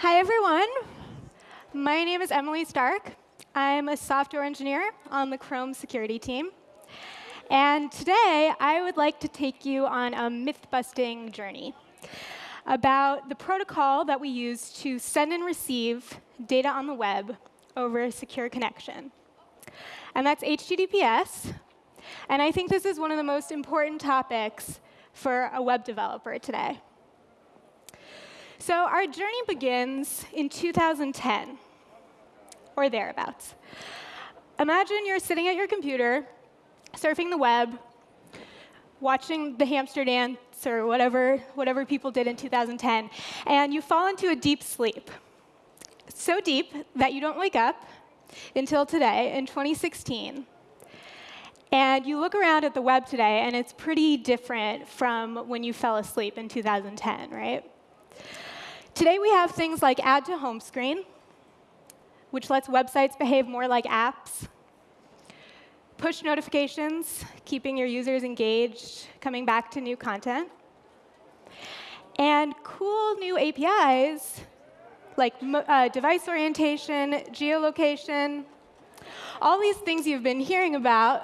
Hi, everyone. My name is Emily Stark. I'm a software engineer on the Chrome security team. And today, I would like to take you on a myth-busting journey about the protocol that we use to send and receive data on the web over a secure connection. And that's HTTPS. And I think this is one of the most important topics for a web developer today. So our journey begins in 2010, or thereabouts. Imagine you're sitting at your computer, surfing the web, watching the hamster dance or whatever, whatever people did in 2010, and you fall into a deep sleep. So deep that you don't wake up until today, in 2016. And you look around at the web today, and it's pretty different from when you fell asleep in 2010, right? Today we have things like add to home screen, which lets websites behave more like apps. Push notifications, keeping your users engaged, coming back to new content. And cool new APIs like uh, device orientation, geolocation, all these things you've been hearing about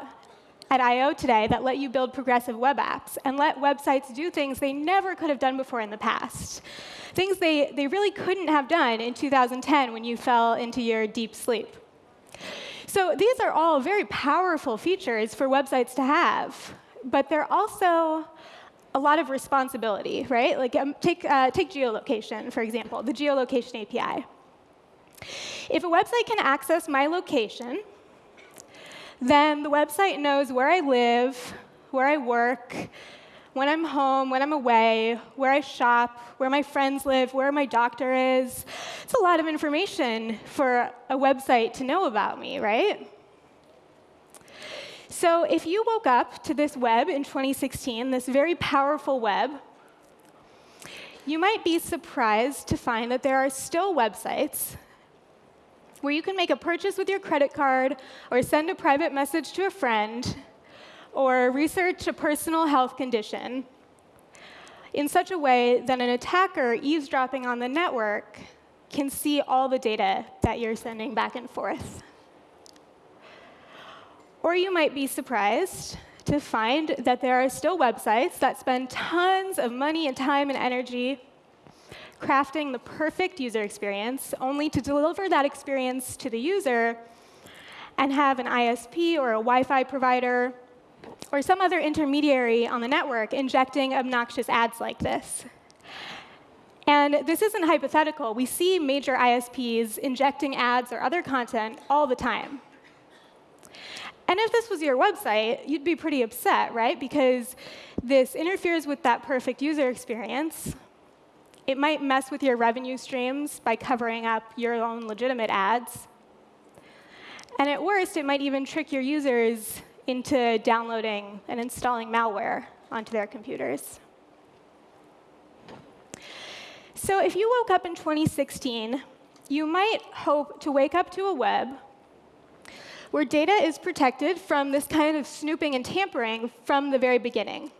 at I.O. today that let you build progressive web apps and let websites do things they never could have done before in the past. Things they, they really couldn't have done in 2010 when you fell into your deep sleep. So these are all very powerful features for websites to have, but they're also a lot of responsibility, right? Like um, take, uh, take geolocation, for example, the geolocation API. If a website can access my location, then the website knows where I live, where I work, when I'm home, when I'm away, where I shop, where my friends live, where my doctor is. It's a lot of information for a website to know about me, right? So if you woke up to this web in 2016, this very powerful web, you might be surprised to find that there are still websites where you can make a purchase with your credit card or send a private message to a friend or research a personal health condition in such a way that an attacker eavesdropping on the network can see all the data that you're sending back and forth. Or you might be surprised to find that there are still websites that spend tons of money and time and energy crafting the perfect user experience, only to deliver that experience to the user and have an ISP or a Wi-Fi provider or some other intermediary on the network injecting obnoxious ads like this. And this isn't hypothetical. We see major ISPs injecting ads or other content all the time. And if this was your website, you'd be pretty upset, right? Because this interferes with that perfect user experience. It might mess with your revenue streams by covering up your own legitimate ads. And at worst, it might even trick your users into downloading and installing malware onto their computers. So if you woke up in 2016, you might hope to wake up to a web where data is protected from this kind of snooping and tampering from the very beginning.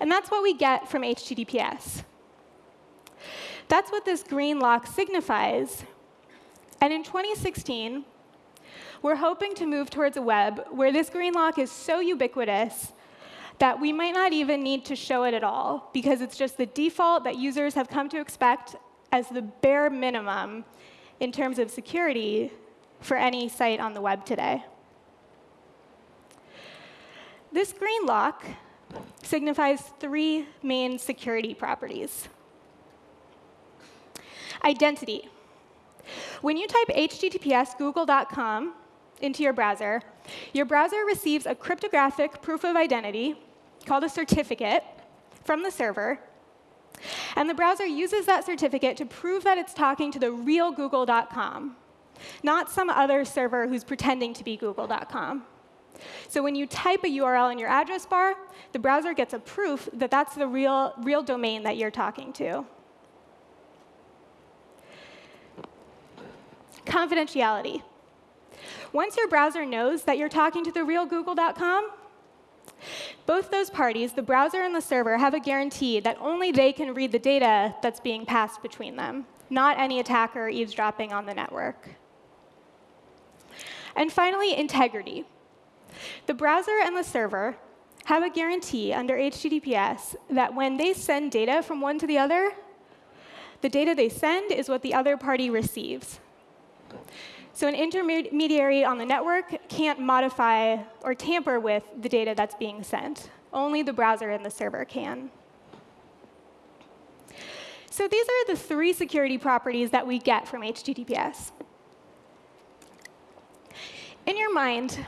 And that's what we get from HTTPS. That's what this green lock signifies. And in 2016, we're hoping to move towards a web where this green lock is so ubiquitous that we might not even need to show it at all, because it's just the default that users have come to expect as the bare minimum in terms of security for any site on the web today. This green lock signifies three main security properties. Identity. When you type https google.com into your browser, your browser receives a cryptographic proof of identity called a certificate from the server. And the browser uses that certificate to prove that it's talking to the real google.com, not some other server who's pretending to be google.com. So when you type a URL in your address bar, the browser gets a proof that that's the real, real domain that you're talking to. Confidentiality. Once your browser knows that you're talking to the real google.com, Both those parties, the browser and the server, have a guarantee that only they can read the data that's being passed between them, not any attacker eavesdropping on the network. And finally, integrity. The browser and the server have a guarantee under HTTPS that when they send data from one to the other, the data they send is what the other party receives. So an intermediary on the network can't modify or tamper with the data that's being sent. Only the browser and the server can. So these are the three security properties that we get from HTTPS. In your mind,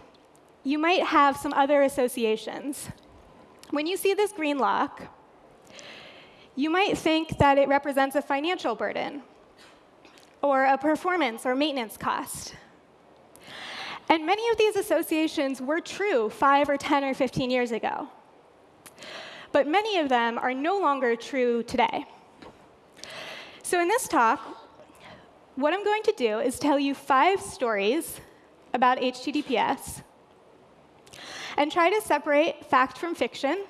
you might have some other associations. When you see this green lock, you might think that it represents a financial burden or a performance or maintenance cost. And many of these associations were true 5 or 10 or 15 years ago. But many of them are no longer true today. So in this talk, what I'm going to do is tell you five stories about HTTPS and try to separate fact from fiction,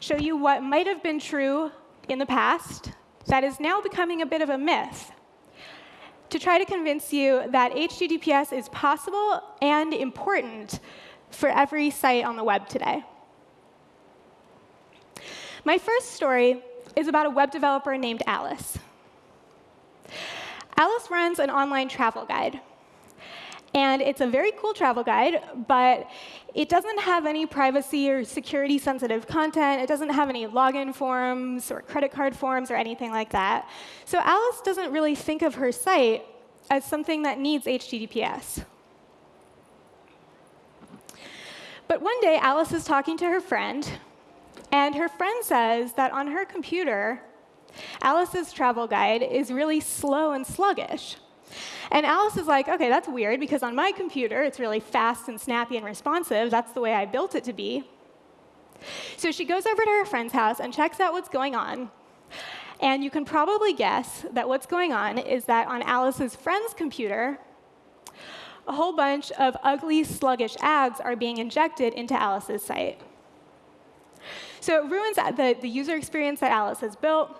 show you what might have been true in the past that is now becoming a bit of a myth, to try to convince you that HTTPS is possible and important for every site on the web today. My first story is about a web developer named Alice. Alice runs an online travel guide. And it's a very cool travel guide, but it doesn't have any privacy or security sensitive content. It doesn't have any login forms or credit card forms or anything like that. So Alice doesn't really think of her site as something that needs HTTPS. But one day, Alice is talking to her friend, and her friend says that on her computer, Alice's travel guide is really slow and sluggish. And Alice is like, OK, that's weird, because on my computer, it's really fast and snappy and responsive. That's the way I built it to be. So she goes over to her friend's house and checks out what's going on. And you can probably guess that what's going on is that on Alice's friend's computer, a whole bunch of ugly, sluggish ads are being injected into Alice's site. So it ruins the, the user experience that Alice has built,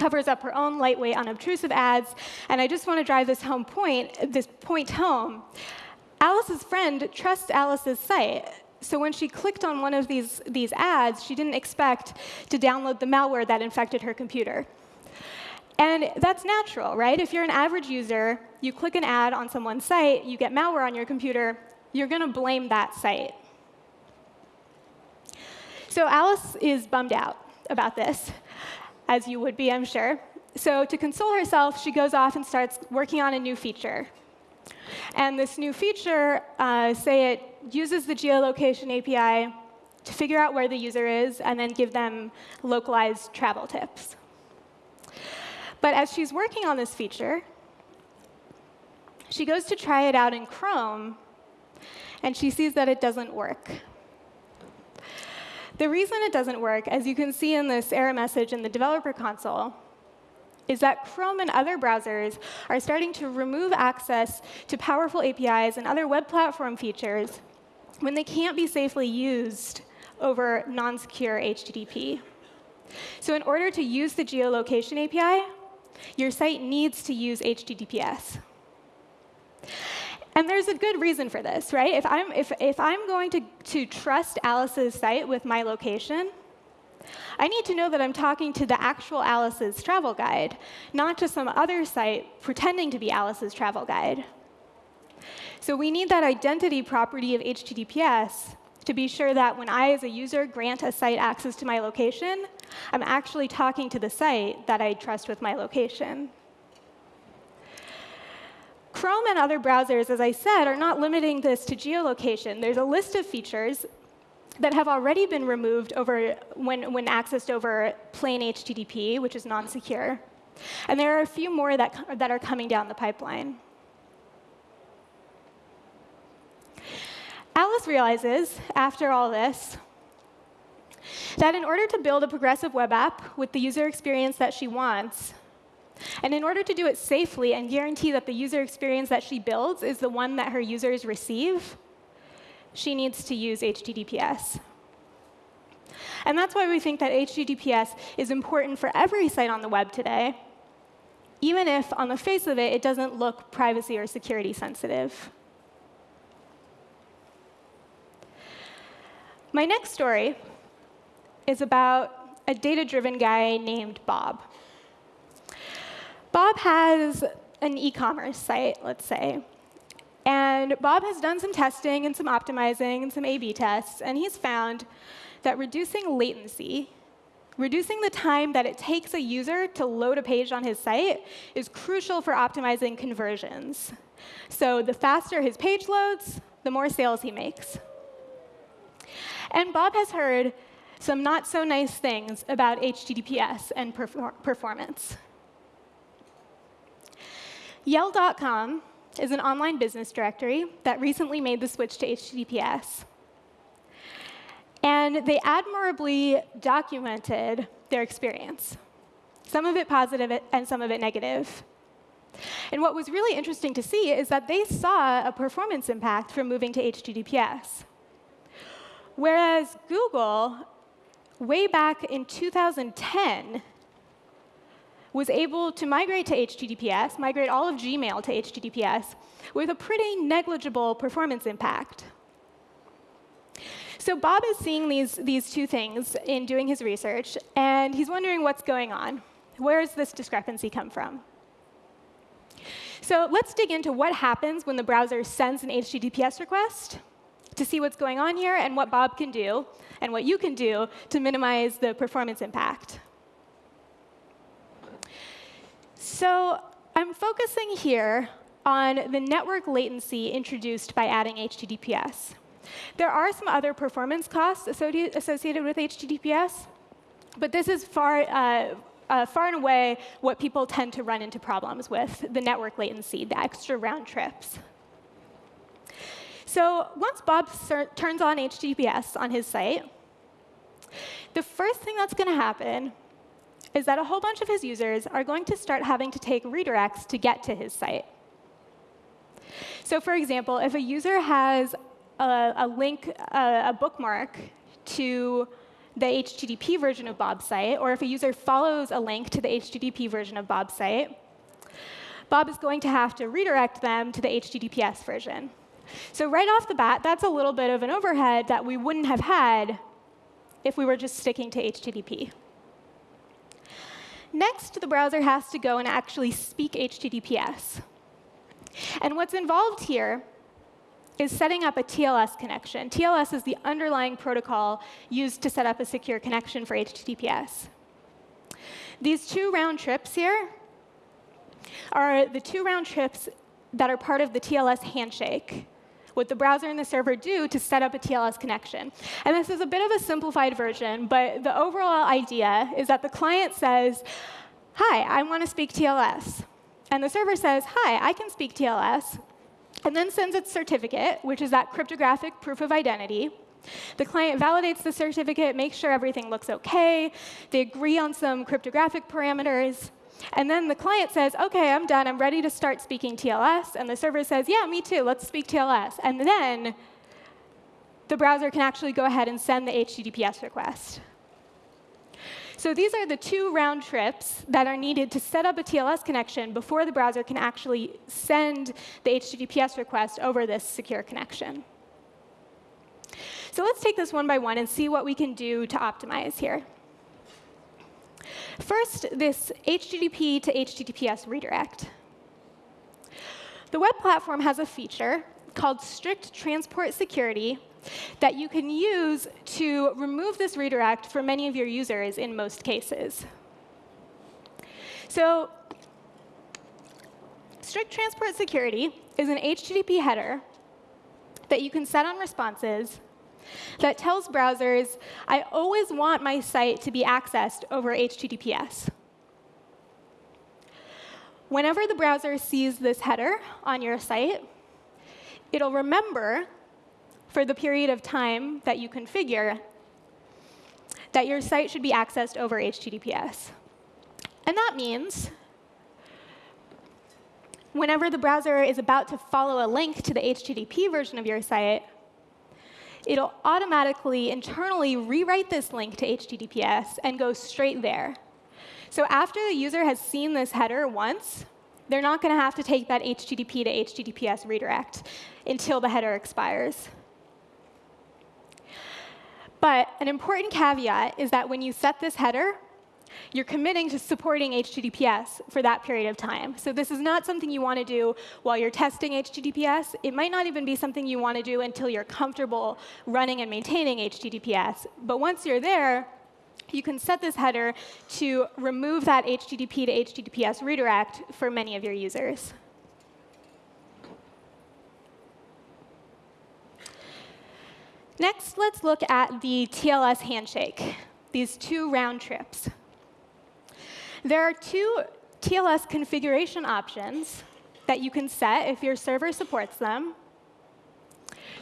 covers up her own lightweight, unobtrusive ads. And I just want to drive this home point, this point home. Alice's friend trusts Alice's site. So when she clicked on one of these, these ads, she didn't expect to download the malware that infected her computer. And that's natural, right? If you're an average user, you click an ad on someone's site, you get malware on your computer, you're going to blame that site. So Alice is bummed out about this, as you would be, I'm sure. So to console herself, she goes off and starts working on a new feature. And this new feature, uh, say it uses the geolocation API to figure out where the user is and then give them localized travel tips. But as she's working on this feature, she goes to try it out in Chrome, and she sees that it doesn't work. The reason it doesn't work, as you can see in this error message in the developer console, is that Chrome and other browsers are starting to remove access to powerful APIs and other web platform features when they can't be safely used over non-secure HTTP. So in order to use the geolocation API, your site needs to use HTTPS. And there's a good reason for this, right? If I'm, if, if I'm going to, to trust Alice's site with my location, I need to know that I'm talking to the actual Alice's travel guide, not to some other site pretending to be Alice's travel guide. So we need that identity property of HTTPS to be sure that when I, as a user, grant a site access to my location, I'm actually talking to the site that I trust with my location. Chrome and other browsers, as I said, are not limiting this to geolocation. There's a list of features that have already been removed over when, when accessed over plain HTTP, which is non-secure. And there are a few more that, that are coming down the pipeline. Alice realizes, after all this, that in order to build a progressive web app with the user experience that she wants, and in order to do it safely and guarantee that the user experience that she builds is the one that her users receive, she needs to use HTTPS. And that's why we think that HTTPS is important for every site on the web today, even if on the face of it, it doesn't look privacy or security sensitive. My next story is about a data-driven guy named Bob. Bob has an e-commerce site, let's say. And Bob has done some testing and some optimizing and some A-B tests, and he's found that reducing latency, reducing the time that it takes a user to load a page on his site is crucial for optimizing conversions. So the faster his page loads, the more sales he makes. And Bob has heard some not so nice things about HTTPS and perfor performance. Yell.com is an online business directory that recently made the switch to HTTPS. And they admirably documented their experience, some of it positive and some of it negative. And what was really interesting to see is that they saw a performance impact from moving to HTTPS. Whereas Google, way back in 2010, was able to migrate to HTTPS, migrate all of Gmail to HTTPS, with a pretty negligible performance impact. So Bob is seeing these, these two things in doing his research, and he's wondering what's going on. Where does this discrepancy come from? So let's dig into what happens when the browser sends an HTTPS request to see what's going on here and what Bob can do and what you can do to minimize the performance impact. So I'm focusing here on the network latency introduced by adding HTTPS. There are some other performance costs associated with HTTPS, but this is far, uh, uh, far and away what people tend to run into problems with, the network latency, the extra round trips. So once Bob turns on HTTPS on his site, the first thing that's going to happen is that a whole bunch of his users are going to start having to take redirects to get to his site. So for example, if a user has a, a link, a, a bookmark to the HTTP version of Bob's site, or if a user follows a link to the HTTP version of Bob's site, Bob is going to have to redirect them to the HTTPS version. So right off the bat, that's a little bit of an overhead that we wouldn't have had if we were just sticking to HTTP. Next, the browser has to go and actually speak HTTPS. And what's involved here is setting up a TLS connection. TLS is the underlying protocol used to set up a secure connection for HTTPS. These two round trips here are the two round trips that are part of the TLS handshake what the browser and the server do to set up a TLS connection. And this is a bit of a simplified version, but the overall idea is that the client says, hi, I want to speak TLS. And the server says, hi, I can speak TLS, and then sends its certificate, which is that cryptographic proof of identity. The client validates the certificate, makes sure everything looks OK. They agree on some cryptographic parameters. And then the client says, OK, I'm done. I'm ready to start speaking TLS. And the server says, yeah, me too. Let's speak TLS. And then the browser can actually go ahead and send the HTTPS request. So these are the two round trips that are needed to set up a TLS connection before the browser can actually send the HTTPS request over this secure connection. So let's take this one by one and see what we can do to optimize here. First, this HTTP to HTTPS redirect. The web platform has a feature called strict transport security that you can use to remove this redirect for many of your users in most cases. So strict transport security is an HTTP header that you can set on responses that tells browsers, I always want my site to be accessed over HTTPS. Whenever the browser sees this header on your site, it'll remember for the period of time that you configure that your site should be accessed over HTTPS. And that means whenever the browser is about to follow a link to the HTTP version of your site, it'll automatically internally rewrite this link to HTTPS and go straight there. So after the user has seen this header once, they're not going to have to take that HTTP to HTTPS redirect until the header expires. But an important caveat is that when you set this header, you're committing to supporting HTTPS for that period of time. So this is not something you want to do while you're testing HTTPS. It might not even be something you want to do until you're comfortable running and maintaining HTTPS. But once you're there, you can set this header to remove that HTTP to HTTPS redirect for many of your users. Next, let's look at the TLS handshake, these two round trips. There are two TLS configuration options that you can set if your server supports them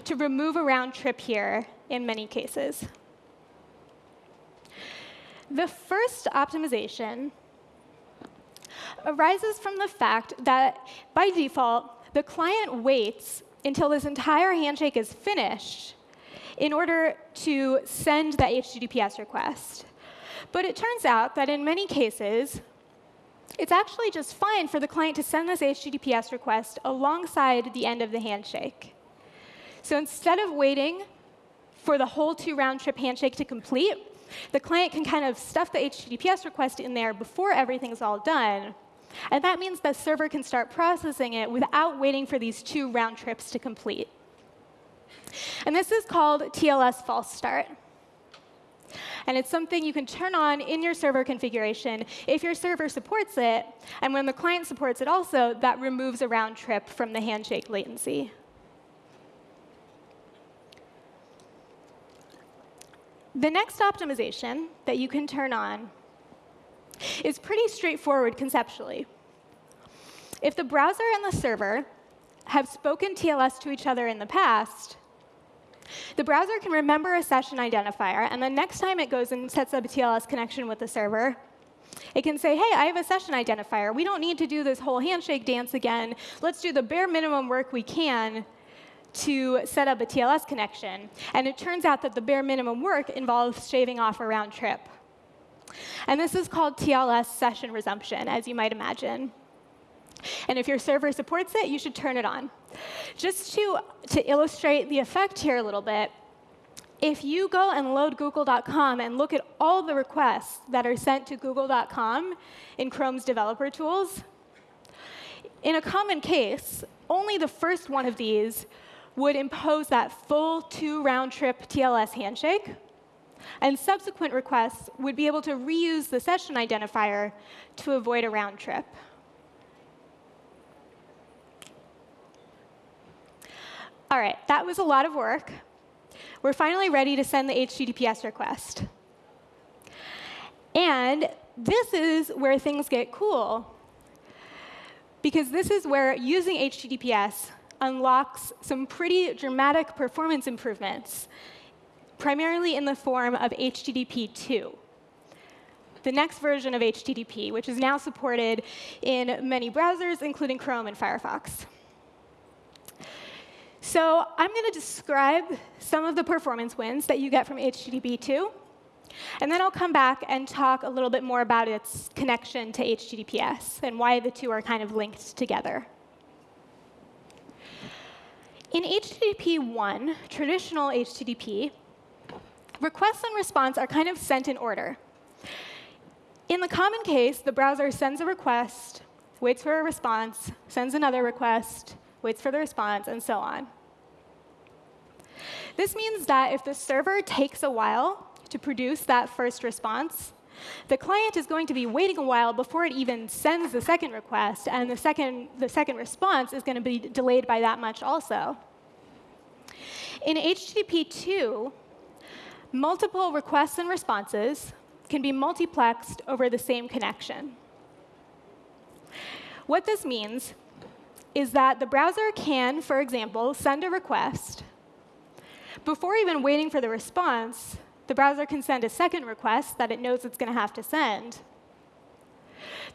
to remove a round trip here in many cases. The first optimization arises from the fact that, by default, the client waits until this entire handshake is finished in order to send that HTTPS request. But it turns out that in many cases, it's actually just fine for the client to send this HTTPS request alongside the end of the handshake. So instead of waiting for the whole two round trip handshake to complete, the client can kind of stuff the HTTPS request in there before everything's all done. And that means the server can start processing it without waiting for these two round trips to complete. And this is called TLS false start. And it's something you can turn on in your server configuration if your server supports it. And when the client supports it also, that removes a round trip from the handshake latency. The next optimization that you can turn on is pretty straightforward conceptually. If the browser and the server have spoken TLS to each other in the past, the browser can remember a session identifier, and the next time it goes and sets up a TLS connection with the server, it can say, hey, I have a session identifier. We don't need to do this whole handshake dance again. Let's do the bare minimum work we can to set up a TLS connection. And it turns out that the bare minimum work involves shaving off a round trip. And this is called TLS session resumption, as you might imagine. And if your server supports it, you should turn it on. Just to, to illustrate the effect here a little bit, if you go and load google.com and look at all the requests that are sent to google.com in Chrome's developer tools, in a common case, only the first one of these would impose that full two round trip TLS handshake. And subsequent requests would be able to reuse the session identifier to avoid a round trip. All right, that was a lot of work. We're finally ready to send the HTTPS request. And this is where things get cool. Because this is where using HTTPS unlocks some pretty dramatic performance improvements, primarily in the form of HTTP 2 the next version of HTTP, which is now supported in many browsers, including Chrome and Firefox. So I'm going to describe some of the performance wins that you get from HTTP 2. And then I'll come back and talk a little bit more about its connection to HTTPS and why the two are kind of linked together. In HTTP 1, traditional HTTP, requests and response are kind of sent in order. In the common case, the browser sends a request, waits for a response, sends another request, waits for the response, and so on. This means that if the server takes a while to produce that first response, the client is going to be waiting a while before it even sends the second request, and the second, the second response is going to be delayed by that much also. In HTTP 2, multiple requests and responses can be multiplexed over the same connection. What this means is that the browser can, for example, send a request before even waiting for the response, the browser can send a second request that it knows it's going to have to send.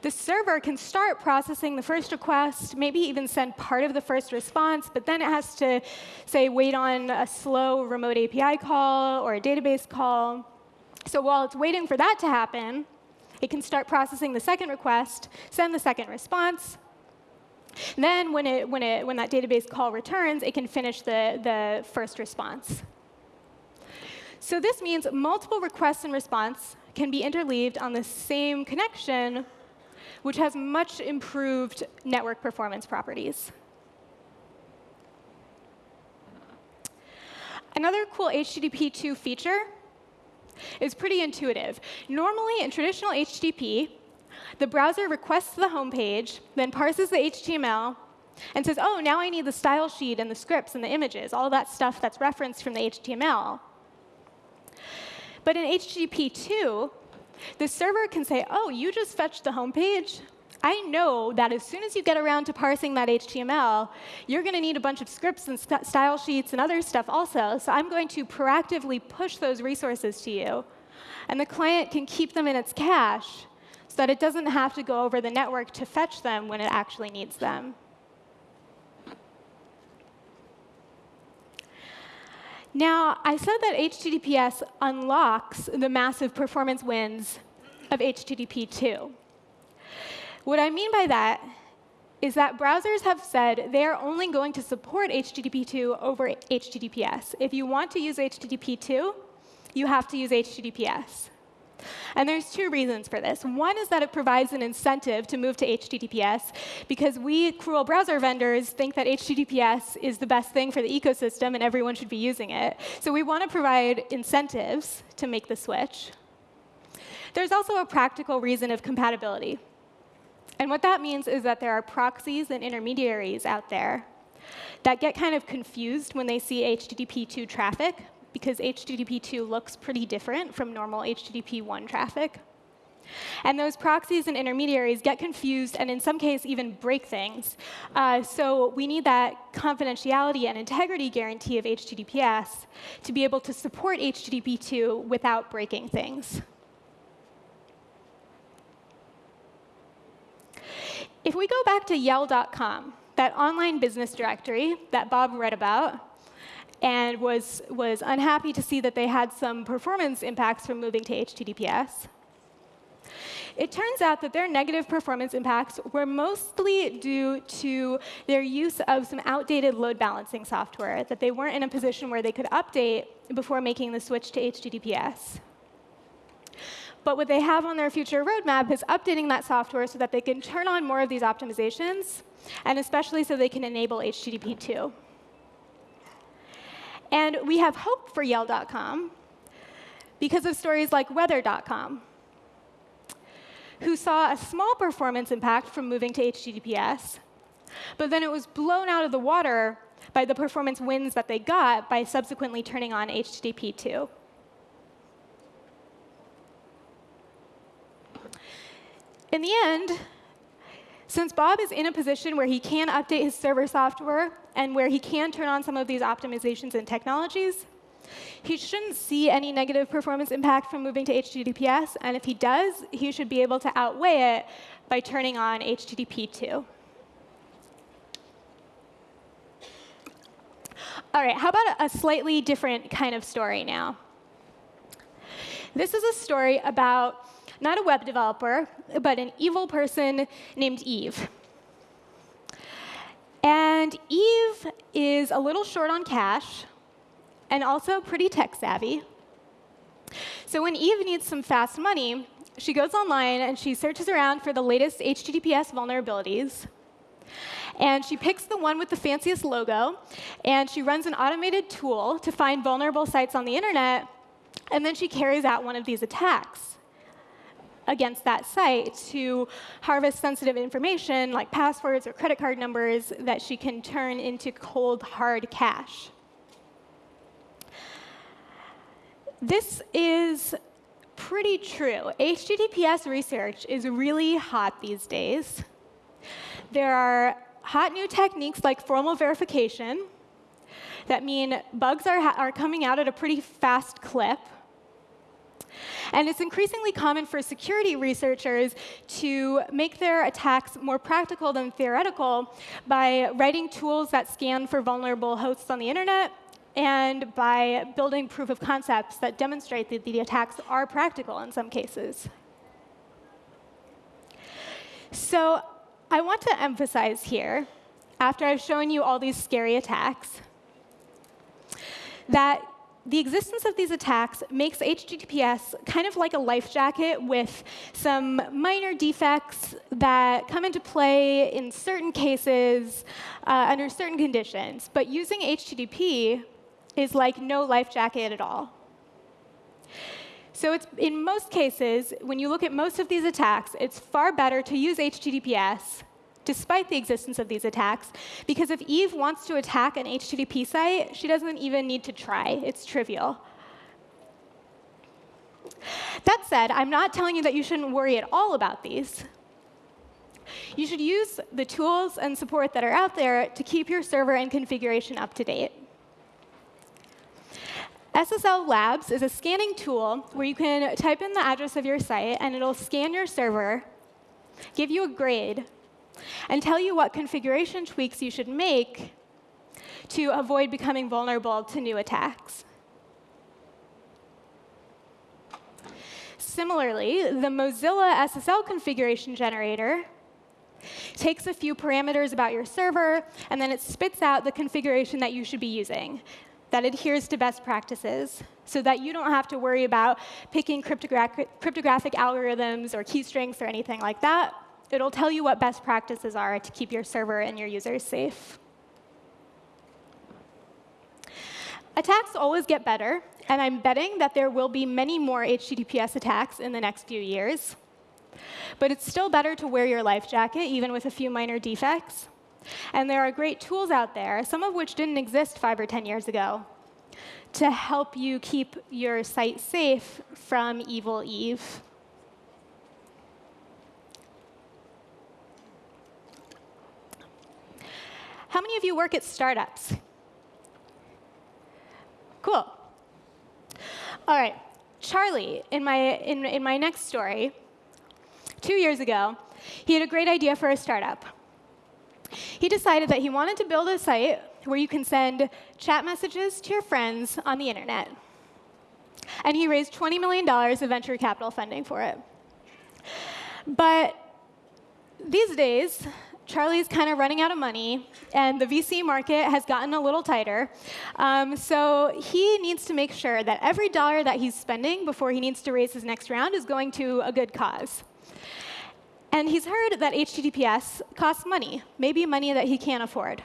The server can start processing the first request, maybe even send part of the first response, but then it has to, say, wait on a slow remote API call or a database call. So while it's waiting for that to happen, it can start processing the second request, send the second response. Then when, it, when, it, when that database call returns, it can finish the, the first response. So this means multiple requests and response can be interleaved on the same connection, which has much improved network performance properties. Another cool HTTP 2 feature is pretty intuitive. Normally, in traditional HTTP, the browser requests the home page, then parses the HTML, and says, oh, now I need the style sheet and the scripts and the images, all that stuff that's referenced from the HTML. But in HTTP 2, the server can say, oh, you just fetched the home page. I know that as soon as you get around to parsing that HTML, you're going to need a bunch of scripts and st style sheets and other stuff also. So I'm going to proactively push those resources to you. And the client can keep them in its cache so that it doesn't have to go over the network to fetch them when it actually needs them. Now, I said that HTTPS unlocks the massive performance wins of HTTP 2. What I mean by that is that browsers have said they are only going to support HTTP 2 over HTTPS. If you want to use HTTP 2, you have to use HTTPS. And there's two reasons for this. One is that it provides an incentive to move to HTTPS, because we cruel browser vendors think that HTTPS is the best thing for the ecosystem and everyone should be using it. So we want to provide incentives to make the switch. There's also a practical reason of compatibility. And what that means is that there are proxies and intermediaries out there that get kind of confused when they see HTTP 2 traffic because HTTP 2 looks pretty different from normal HTTP 1 traffic. And those proxies and intermediaries get confused and in some cases even break things. Uh, so we need that confidentiality and integrity guarantee of HTTPS to be able to support HTTP 2 without breaking things. If we go back to Yell.com, that online business directory that Bob read about, and was, was unhappy to see that they had some performance impacts from moving to HTTPS. It turns out that their negative performance impacts were mostly due to their use of some outdated load balancing software that they weren't in a position where they could update before making the switch to HTTPS. But what they have on their future roadmap is updating that software so that they can turn on more of these optimizations, and especially so they can enable HTTP 2. And we have hope for Yell.com because of stories like Weather.com, who saw a small performance impact from moving to HTTPS, but then it was blown out of the water by the performance wins that they got by subsequently turning on HTTP 2. In the end, since Bob is in a position where he can update his server software and where he can turn on some of these optimizations and technologies, he shouldn't see any negative performance impact from moving to HTTPS. And if he does, he should be able to outweigh it by turning on HTTP 2. All right, how about a slightly different kind of story now? This is a story about not a web developer, but an evil person named Eve. And Eve is a little short on cash and also pretty tech savvy. So when Eve needs some fast money, she goes online and she searches around for the latest HTTPS vulnerabilities. And she picks the one with the fanciest logo, and she runs an automated tool to find vulnerable sites on the internet, and then she carries out one of these attacks against that site to harvest sensitive information like passwords or credit card numbers that she can turn into cold, hard cash. This is pretty true. HTTPS research is really hot these days. There are hot new techniques like formal verification that mean bugs are, are coming out at a pretty fast clip. And it's increasingly common for security researchers to make their attacks more practical than theoretical by writing tools that scan for vulnerable hosts on the internet and by building proof of concepts that demonstrate that the attacks are practical in some cases. So I want to emphasize here, after I've shown you all these scary attacks, that the existence of these attacks makes HTTPS kind of like a life jacket with some minor defects that come into play in certain cases uh, under certain conditions. But using HTTP is like no life jacket at all. So it's, in most cases, when you look at most of these attacks, it's far better to use HTTPS despite the existence of these attacks, because if Eve wants to attack an HTTP site, she doesn't even need to try. It's trivial. That said, I'm not telling you that you shouldn't worry at all about these. You should use the tools and support that are out there to keep your server and configuration up to date. SSL Labs is a scanning tool where you can type in the address of your site, and it'll scan your server, give you a grade, and tell you what configuration tweaks you should make to avoid becoming vulnerable to new attacks. Similarly, the Mozilla SSL configuration generator takes a few parameters about your server, and then it spits out the configuration that you should be using that adheres to best practices so that you don't have to worry about picking cryptographic, cryptographic algorithms or key strengths or anything like that. It'll tell you what best practices are to keep your server and your users safe. Attacks always get better, and I'm betting that there will be many more HTTPS attacks in the next few years. But it's still better to wear your life jacket, even with a few minor defects. And there are great tools out there, some of which didn't exist five or 10 years ago, to help you keep your site safe from evil Eve. How many of you work at startups? Cool. All right. Charlie, in my, in, in my next story, two years ago, he had a great idea for a startup he decided that he wanted to build a site where you can send chat messages to your friends on the internet. And he raised $20 million of venture capital funding for it. But these days, Charlie's kind of running out of money, and the VC market has gotten a little tighter. Um, so he needs to make sure that every dollar that he's spending before he needs to raise his next round is going to a good cause. And he's heard that HTTPS costs money, maybe money that he can't afford.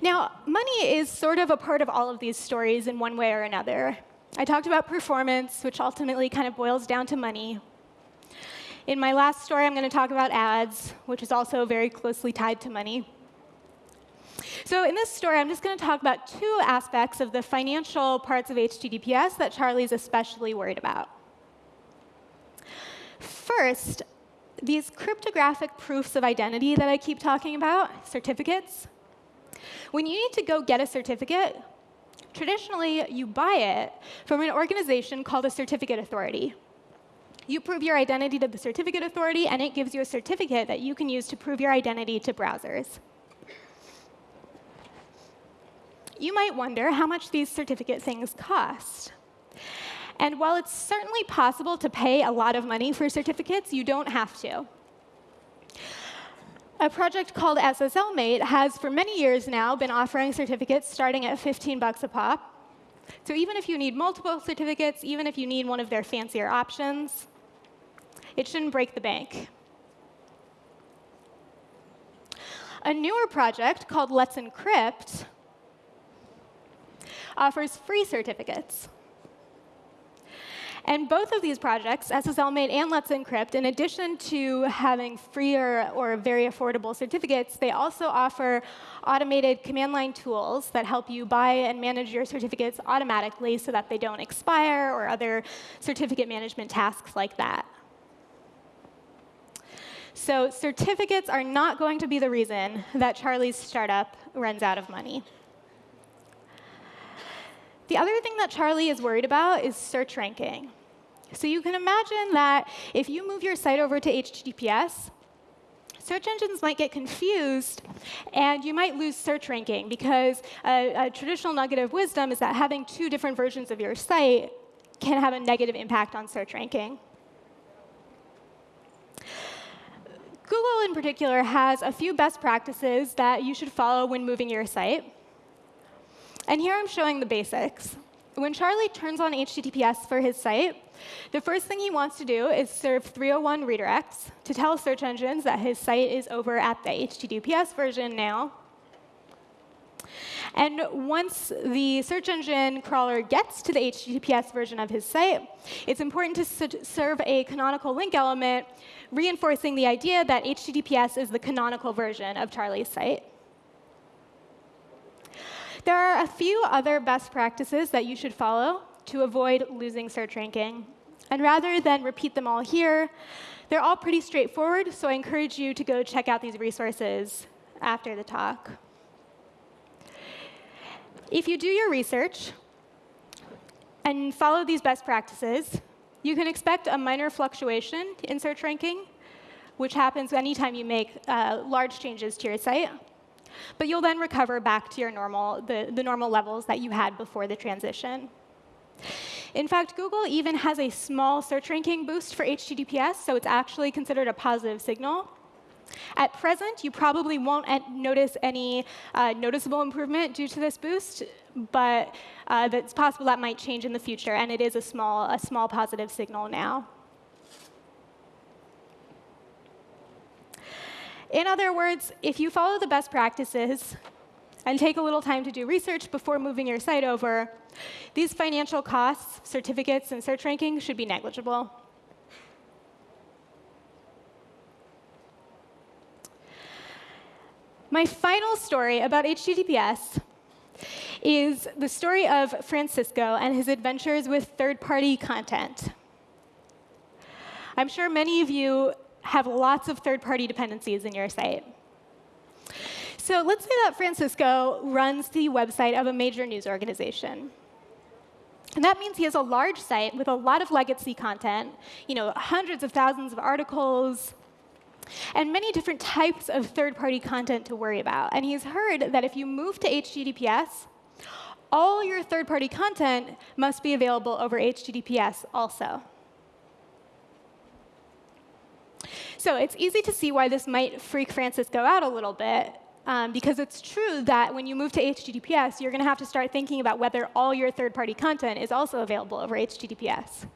Now, money is sort of a part of all of these stories in one way or another. I talked about performance, which ultimately kind of boils down to money. In my last story, I'm going to talk about ads, which is also very closely tied to money. So in this story, I'm just going to talk about two aspects of the financial parts of HTTPS that Charlie's especially worried about. First, these cryptographic proofs of identity that I keep talking about, certificates, when you need to go get a certificate, traditionally you buy it from an organization called a certificate authority. You prove your identity to the certificate authority, and it gives you a certificate that you can use to prove your identity to browsers. You might wonder how much these certificate things cost. And while it's certainly possible to pay a lot of money for certificates, you don't have to. A project called SSLmate has, for many years now, been offering certificates starting at 15 bucks a pop. So even if you need multiple certificates, even if you need one of their fancier options, it shouldn't break the bank. A newer project called Let's Encrypt offers free certificates. And both of these projects, SSLmate and Let's Encrypt, in addition to having free or, or very affordable certificates, they also offer automated command line tools that help you buy and manage your certificates automatically so that they don't expire or other certificate management tasks like that. So certificates are not going to be the reason that Charlie's startup runs out of money. The other thing that Charlie is worried about is search ranking. So you can imagine that if you move your site over to HTTPS, search engines might get confused, and you might lose search ranking, because a, a, traditional nugget of wisdom is that having two different versions of your site can have a negative impact on search ranking. Google, in particular, has a few best practices that you should follow when moving your site. And here I'm showing the basics. When Charlie turns on HTTPS for his site, the first thing he wants to do is serve 301 redirects to tell search engines that his site is over at the HTTPS version now. And once the search engine crawler gets to the HTTPS version of his site, it's important to serve a canonical link element, reinforcing the idea that HTTPS is the canonical version of Charlie's site. There are a few other best practices that you should follow to avoid losing search ranking. And rather than repeat them all here, they're all pretty straightforward, so I encourage you to go check out these resources after the talk. If you do your research and follow these best practices, you can expect a minor fluctuation in search ranking, which happens anytime you make uh, large changes to your site. But you'll then recover back to your normal, the, the normal levels that you had before the transition. In fact, Google even has a small search ranking boost for HTTPS, so it's actually considered a positive signal. At present, you probably won't notice any uh, noticeable improvement due to this boost, but uh, it's possible that might change in the future, and it is a small, a small positive signal now. In other words, if you follow the best practices and take a little time to do research before moving your site over, these financial costs, certificates, and search rankings should be negligible. My final story about HTTPS is the story of Francisco and his adventures with third-party content. I'm sure many of you have lots of third-party dependencies in your site. So let's say that Francisco runs the website of a major news organization. And that means he has a large site with a lot of legacy content, you know, hundreds of thousands of articles, and many different types of third-party content to worry about. And he's heard that if you move to HTTPS, all your third-party content must be available over HTTPS also. So it's easy to see why this might freak Francisco out a little bit, um, because it's true that when you move to HTTPS, you're going to have to start thinking about whether all your third-party content is also available over HTTPS.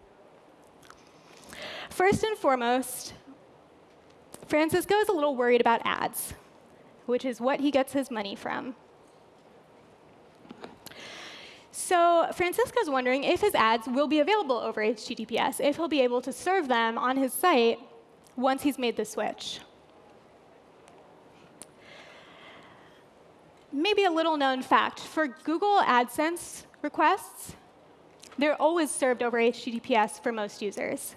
First and foremost, Francisco is a little worried about ads, which is what he gets his money from. So Francisco's wondering if his ads will be available over HTTPS, if he'll be able to serve them on his site once he's made the switch. Maybe a little known fact, for Google AdSense requests, they're always served over HTTPS for most users.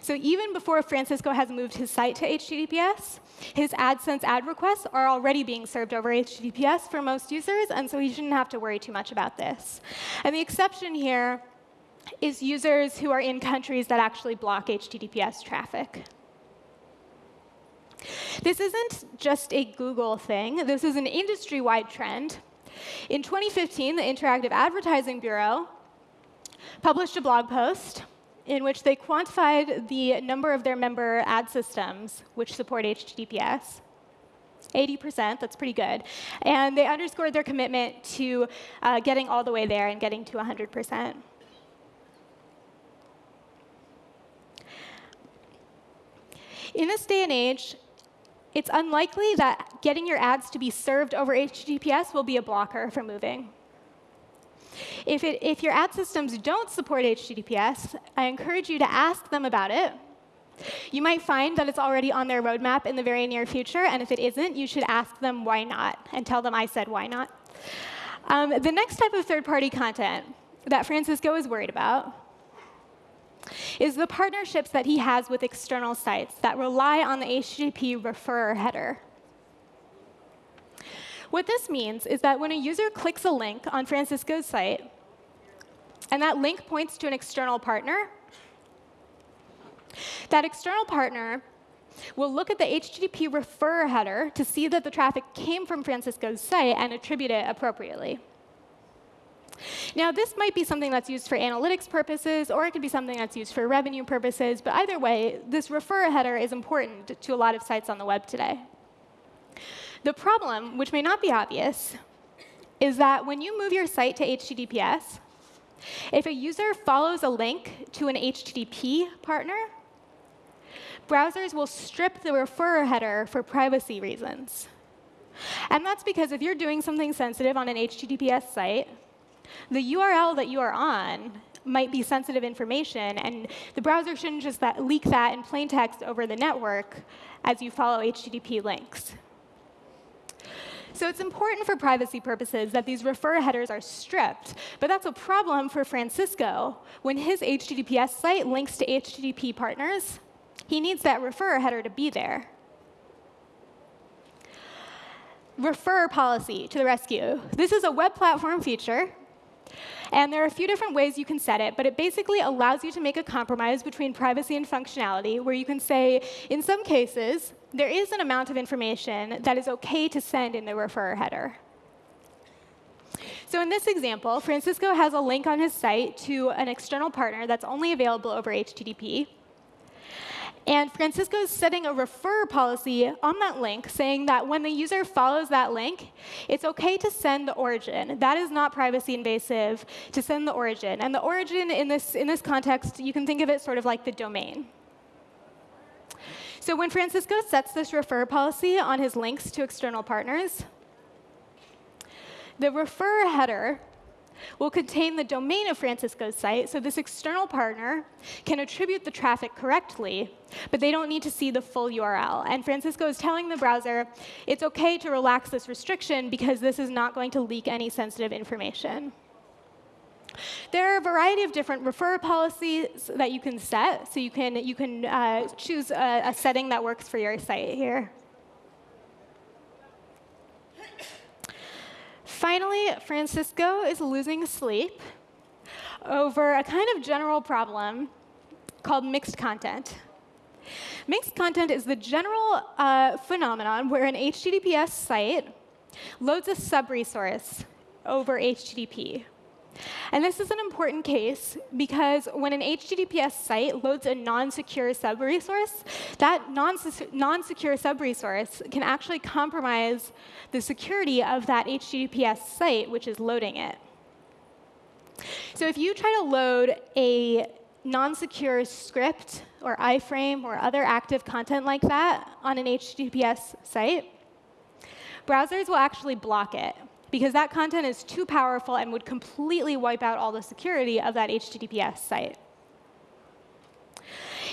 So even before Francisco has moved his site to HTTPS, his AdSense ad requests are already being served over HTTPS for most users, and so he shouldn't have to worry too much about this. And the exception here is users who are in countries that actually block HTTPS traffic. This isn't just a Google thing. This is an industry-wide trend. In 2015, the Interactive Advertising Bureau published a blog post in which they quantified the number of their member ad systems which support HTTPS. 80%, that's pretty good. And they underscored their commitment to uh, getting all the way there and getting to 100%. In this day and age, it's unlikely that getting your ads to be served over HTTPS will be a blocker for moving. If, it, if your ad systems don't support HTTPS, I encourage you to ask them about it. You might find that it's already on their roadmap in the very near future, and if it isn't, you should ask them why not, and tell them I said why not. Um, the next type of third-party content that Francisco is worried about is the partnerships that he has with external sites that rely on the HTTP referrer header. What this means is that when a user clicks a link on Francisco's site, and that link points to an external partner. That external partner will look at the HTTP refer header to see that the traffic came from Francisco's site and attribute it appropriately. Now, this might be something that's used for analytics purposes, or it could be something that's used for revenue purposes. But either way, this refer header is important to a lot of sites on the web today. The problem, which may not be obvious, is that when you move your site to HTTPS, if a user follows a link to an HTTP partner, browsers will strip the refer header for privacy reasons. And that's because if you're doing something sensitive on an HTTPS site, the URL that you are on might be sensitive information, and the browser shouldn't just that leak that in plain text over the network as you follow HTTP links. So it's important for privacy purposes that these refer headers are stripped. But that's a problem for Francisco. When his HTTPS site links to HTTP partners, he needs that refer header to be there. Refer policy to the rescue. This is a web platform feature and there are a few different ways you can set it, but it basically allows you to make a compromise between privacy and functionality, where you can say, in some cases, there is an amount of information that is OK to send in the refer header. So in this example, Francisco has a link on his site to an external partner that's only available over HTTP. And Francisco is setting a refer policy on that link, saying that when the user follows that link, it's OK to send the origin. That is not privacy invasive to send the origin. And the origin in this, in this context, you can think of it sort of like the domain. So when Francisco sets this refer policy on his links to external partners, the refer header will contain the domain of Francisco's site, so this external partner can attribute the traffic correctly, but they don't need to see the full URL. And Francisco is telling the browser, it's OK to relax this restriction because this is not going to leak any sensitive information. There are a variety of different refer policies that you can set. So you can, you can uh, choose a, a setting that works for your site here. Finally, Francisco is losing sleep over a kind of general problem called mixed content. Mixed content is the general uh, phenomenon where an HTTPS site loads a sub-resource over HTTP. And this is an important case because when an HTTPS site loads a non-secure sub-resource, that non-secure sub-resource can actually compromise the security of that HTTPS site, which is loading it. So if you try to load a non-secure script or iframe or other active content like that on an HTTPS site, browsers will actually block it because that content is too powerful and would completely wipe out all the security of that HTTPS site.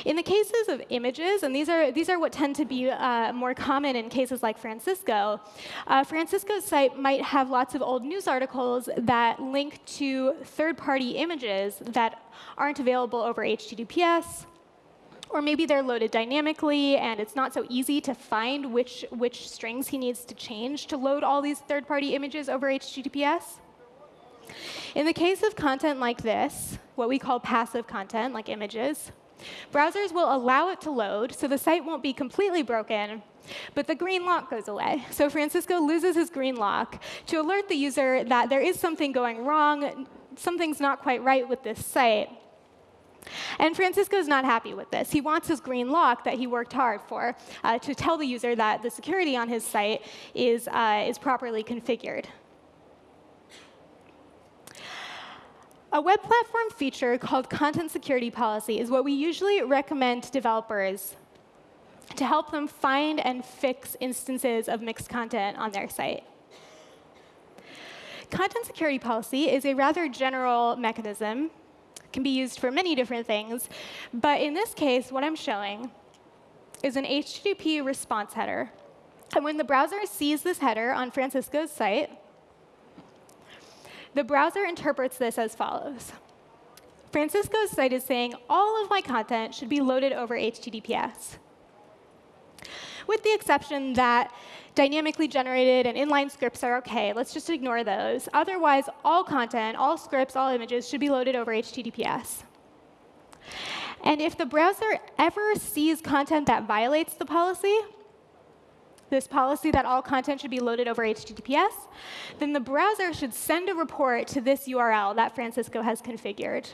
In the cases of images, and these are, these are what tend to be uh, more common in cases like Francisco, uh, Francisco's site might have lots of old news articles that link to third-party images that aren't available over HTTPS, or maybe they're loaded dynamically, and it's not so easy to find which, which strings he needs to change to load all these third-party images over HTTPS. In the case of content like this, what we call passive content, like images, browsers will allow it to load, so the site won't be completely broken, but the green lock goes away. So Francisco loses his green lock to alert the user that there is something going wrong, something's not quite right with this site. And Francisco is not happy with this. He wants his green lock that he worked hard for uh, to tell the user that the security on his site is, uh, is properly configured. A web platform feature called Content Security Policy is what we usually recommend to developers to help them find and fix instances of mixed content on their site. Content security policy is a rather general mechanism can be used for many different things. But in this case, what I'm showing is an HTTP response header. And when the browser sees this header on Francisco's site, the browser interprets this as follows. Francisco's site is saying all of my content should be loaded over HTTPS. With the exception that dynamically generated and inline scripts are OK. Let's just ignore those. Otherwise, all content, all scripts, all images should be loaded over HTTPS. And if the browser ever sees content that violates the policy, this policy that all content should be loaded over HTTPS, then the browser should send a report to this URL that Francisco has configured.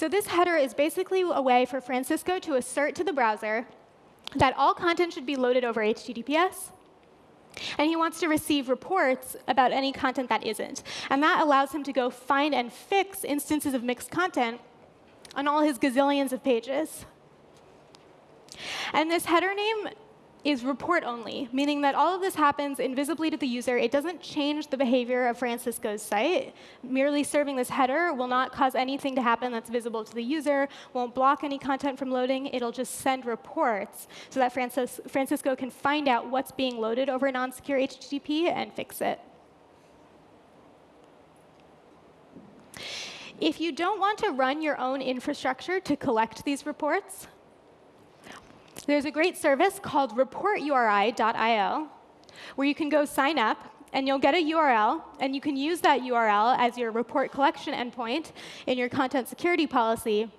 So this header is basically a way for Francisco to assert to the browser that all content should be loaded over HTTPS, and he wants to receive reports about any content that isn't. And that allows him to go find and fix instances of mixed content on all his gazillions of pages. And this header name is report only, meaning that all of this happens invisibly to the user. It doesn't change the behavior of Francisco's site. Merely serving this header will not cause anything to happen that's visible to the user, won't block any content from loading. It'll just send reports so that Francis Francisco can find out what's being loaded over non-secure HTTP and fix it. If you don't want to run your own infrastructure to collect these reports, there's a great service called report-uri.io where you can go sign up and you'll get a URL, and you can use that URL as your report collection endpoint in your content security policy.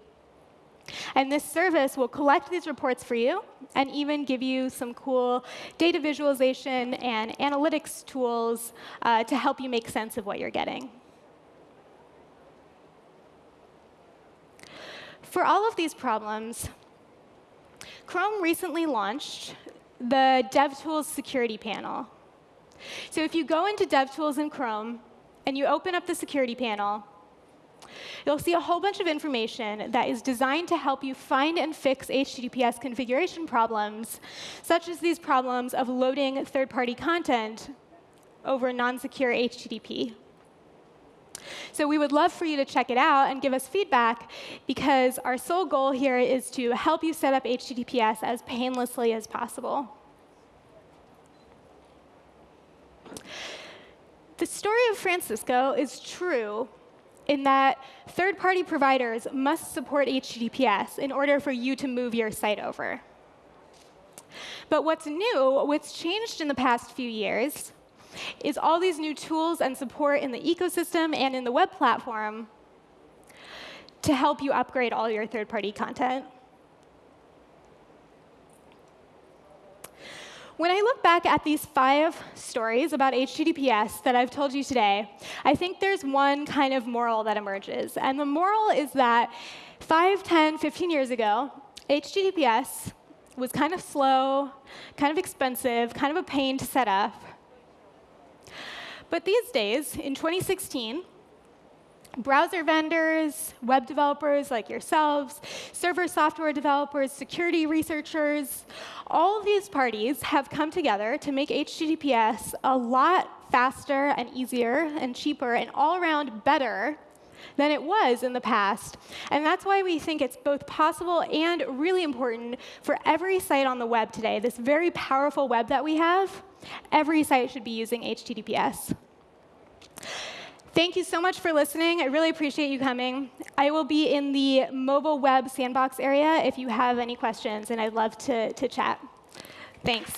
And this service will collect these reports for you and even give you some cool data visualization and analytics tools uh, to help you make sense of what you're getting. For all of these problems, Chrome recently launched the DevTools security panel. So if you go into DevTools in Chrome and you open up the security panel, you'll see a whole bunch of information that is designed to help you find and fix HTTPS configuration problems, such as these problems of loading third-party content over non-secure HTTP. So we would love for you to check it out and give us feedback, because our sole goal here is to help you set up HTTPS as painlessly as possible. The story of Francisco is true in that third-party providers must support HTTPS in order for you to move your site over. But what's new, what's changed in the past few years, is all these new tools and support in the ecosystem and in the web platform to help you upgrade all your third-party content. When I look back at these five stories about HTTPS that I've told you today, I think there's one kind of moral that emerges. And the moral is that 5, 10, 15 years ago, HTTPS was kind of slow, kind of expensive, kind of a pain to set up. But these days, in 2016, browser vendors, web developers like yourselves, server software developers, security researchers, all of these parties have come together to make HTTPS a lot faster and easier and cheaper and all around better than it was in the past. And that's why we think it's both possible and really important for every site on the web today, this very powerful web that we have, every site should be using HTTPS. Thank you so much for listening. I really appreciate you coming. I will be in the mobile web sandbox area if you have any questions, and I'd love to, to chat. Thanks.